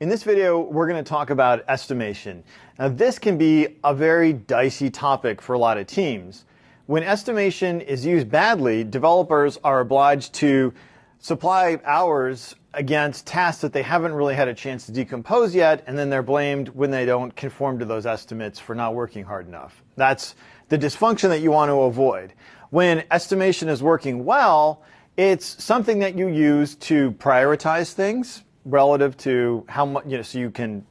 In this video, we're going to talk about estimation. Now, this can be a very dicey topic for a lot of teams. When estimation is used badly, developers are obliged to supply hours against tasks that they haven't really had a chance to decompose yet, and then they're blamed when they don't conform to those estimates for not working hard enough. That's the dysfunction that you want to avoid. When estimation is working well, it's something that you use to prioritize things relative to how much, you know, so you can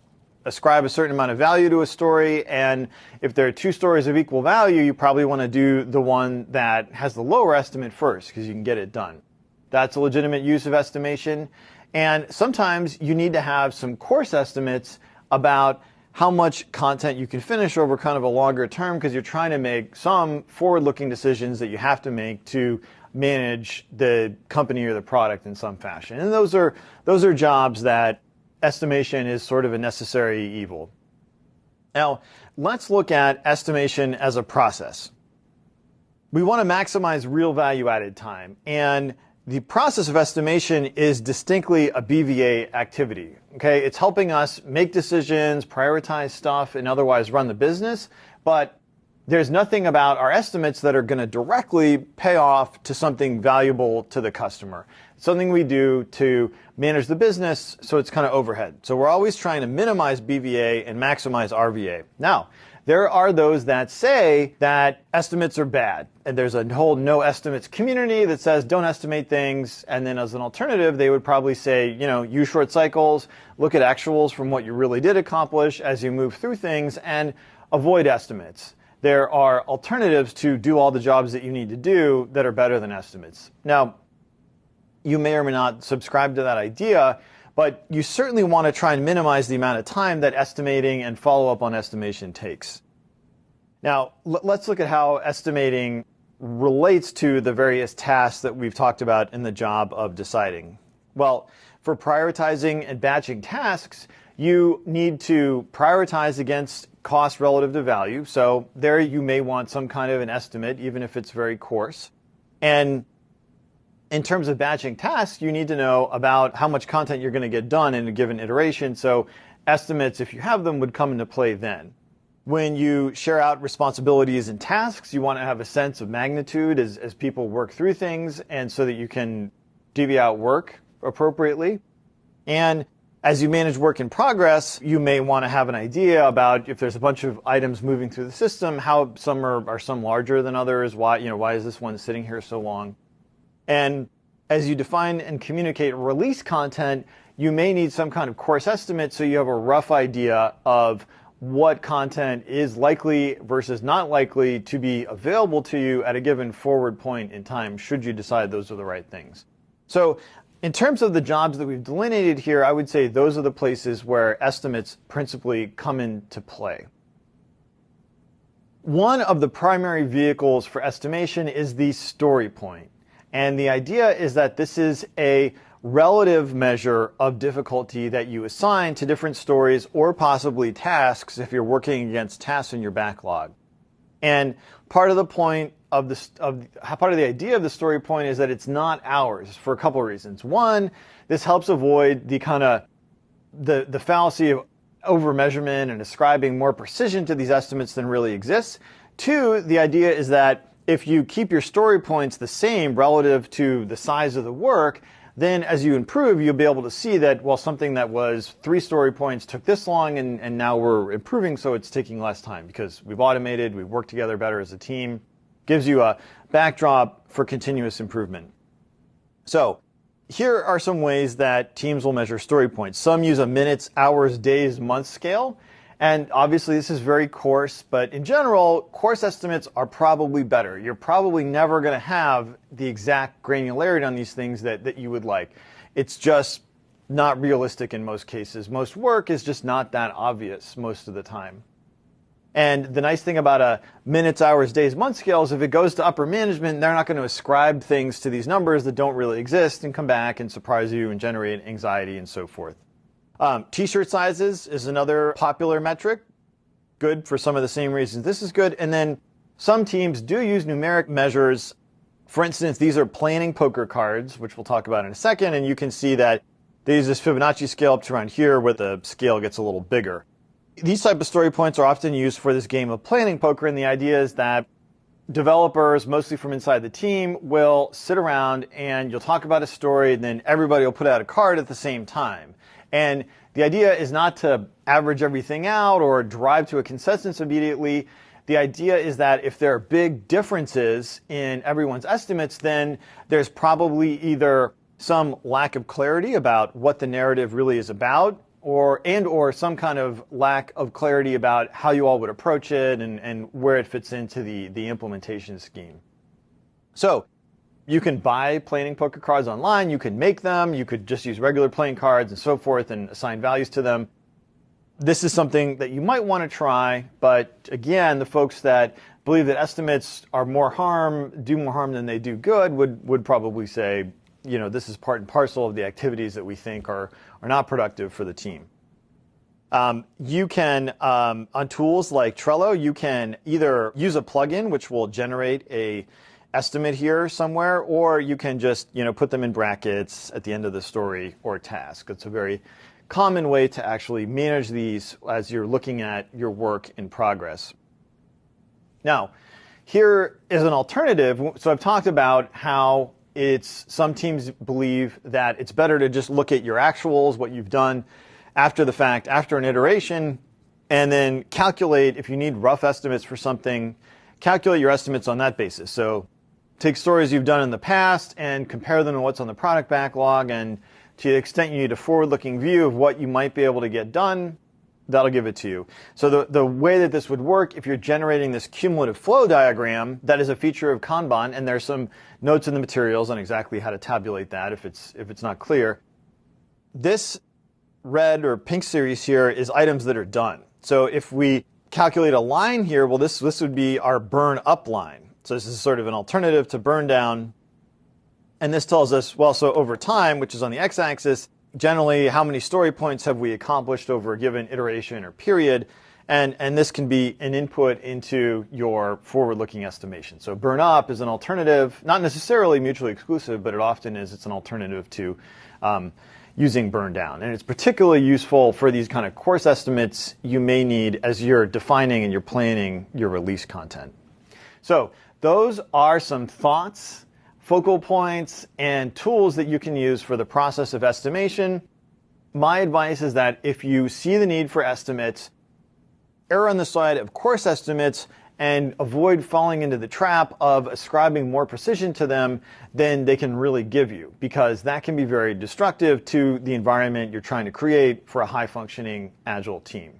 ascribe a certain amount of value to a story. And if there are two stories of equal value, you probably want to do the one that has the lower estimate first because you can get it done. That's a legitimate use of estimation. And sometimes you need to have some coarse estimates about how much content you can finish over kind of a longer term because you're trying to make some forward looking decisions that you have to make to manage the company or the product in some fashion. And those are those are jobs that estimation is sort of a necessary evil. Now, let's look at estimation as a process. We want to maximize real value added time and the process of estimation is distinctly a BVA activity. Okay, it's helping us make decisions, prioritize stuff, and otherwise run the business. But there's nothing about our estimates that are going to directly pay off to something valuable to the customer. something we do to manage the business so it's kind of overhead. So we're always trying to minimize BVA and maximize RVA. Now, there are those that say that estimates are bad. And there's a whole no estimates community that says don't estimate things. And then as an alternative, they would probably say, you know, use short cycles, look at actuals from what you really did accomplish as you move through things and avoid estimates there are alternatives to do all the jobs that you need to do that are better than estimates. Now, you may or may not subscribe to that idea, but you certainly want to try and minimize the amount of time that estimating and follow up on estimation takes. Now, let's look at how estimating relates to the various tasks that we've talked about in the job of deciding. Well, for prioritizing and batching tasks, you need to prioritize against cost relative to value. So there you may want some kind of an estimate, even if it's very coarse. And in terms of batching tasks, you need to know about how much content you're going to get done in a given iteration. So estimates, if you have them, would come into play then. When you share out responsibilities and tasks, you want to have a sense of magnitude as, as people work through things and so that you can divvy out work appropriately. And as you manage work in progress, you may want to have an idea about if there's a bunch of items moving through the system, how some are, are some larger than others, why, you know, why is this one sitting here so long? And as you define and communicate release content, you may need some kind of coarse estimate so you have a rough idea of what content is likely versus not likely to be available to you at a given forward point in time should you decide those are the right things. So in terms of the jobs that we've delineated here, I would say those are the places where estimates principally come into play. One of the primary vehicles for estimation is the story point. And the idea is that this is a relative measure of difficulty that you assign to different stories or possibly tasks if you're working against tasks in your backlog. And part of the point of the of part of the idea of the story point is that it's not hours for a couple of reasons. One, this helps avoid the kind of the the fallacy of over measurement and ascribing more precision to these estimates than really exists. Two, the idea is that if you keep your story points the same relative to the size of the work, then as you improve, you'll be able to see that, well, something that was three story points took this long and, and now we're improving, so it's taking less time because we've automated, we've worked together better as a team gives you a backdrop for continuous improvement. So here are some ways that teams will measure story points. Some use a minutes, hours, days, months scale. And obviously this is very coarse, but in general, coarse estimates are probably better. You're probably never going to have the exact granularity on these things that, that you would like. It's just not realistic in most cases. Most work is just not that obvious most of the time. And the nice thing about a minutes, hours, days, month scale is if it goes to upper management, they're not going to ascribe things to these numbers that don't really exist and come back and surprise you and generate anxiety and so forth. Um, t-shirt sizes is another popular metric. Good for some of the same reasons this is good. And then some teams do use numeric measures. For instance, these are planning poker cards, which we'll talk about in a second. And you can see that they use this Fibonacci scale up to around here where the scale gets a little bigger. These type of story points are often used for this game of planning poker, and the idea is that developers, mostly from inside the team, will sit around and you'll talk about a story, and then everybody will put out a card at the same time. And the idea is not to average everything out or drive to a consensus immediately. The idea is that if there are big differences in everyone's estimates, then there's probably either some lack of clarity about what the narrative really is about or and or some kind of lack of clarity about how you all would approach it and, and where it fits into the, the implementation scheme. So you can buy planning poker cards online, you can make them, you could just use regular playing cards and so forth and assign values to them. This is something that you might want to try, but again, the folks that believe that estimates are more harm, do more harm than they do good would, would probably say you know, this is part and parcel of the activities that we think are, are not productive for the team. Um, you can, um, on tools like Trello, you can either use a plugin which will generate a estimate here somewhere, or you can just, you know, put them in brackets at the end of the story or task. It's a very common way to actually manage these as you're looking at your work in progress. Now, here is an alternative. So I've talked about how it's some teams believe that it's better to just look at your actuals, what you've done after the fact, after an iteration, and then calculate if you need rough estimates for something, calculate your estimates on that basis. So take stories you've done in the past and compare them to what's on the product backlog and to the extent you need a forward-looking view of what you might be able to get done, that'll give it to you. So the, the way that this would work, if you're generating this cumulative flow diagram, that is a feature of Kanban, and there's some notes in the materials on exactly how to tabulate that if it's, if it's not clear. This red or pink series here is items that are done. So if we calculate a line here, well, this, this would be our burn up line. So this is sort of an alternative to burn down. And this tells us, well, so over time, which is on the x-axis, generally how many story points have we accomplished over a given iteration or period. And, and this can be an input into your forward-looking estimation. So burn up is an alternative, not necessarily mutually exclusive, but it often is. It's an alternative to um, using burn down. And it's particularly useful for these kind of coarse estimates you may need as you're defining and you're planning your release content. So those are some thoughts focal points, and tools that you can use for the process of estimation. My advice is that if you see the need for estimates, err on the side of coarse estimates and avoid falling into the trap of ascribing more precision to them than they can really give you, because that can be very destructive to the environment you're trying to create for a high functioning agile team.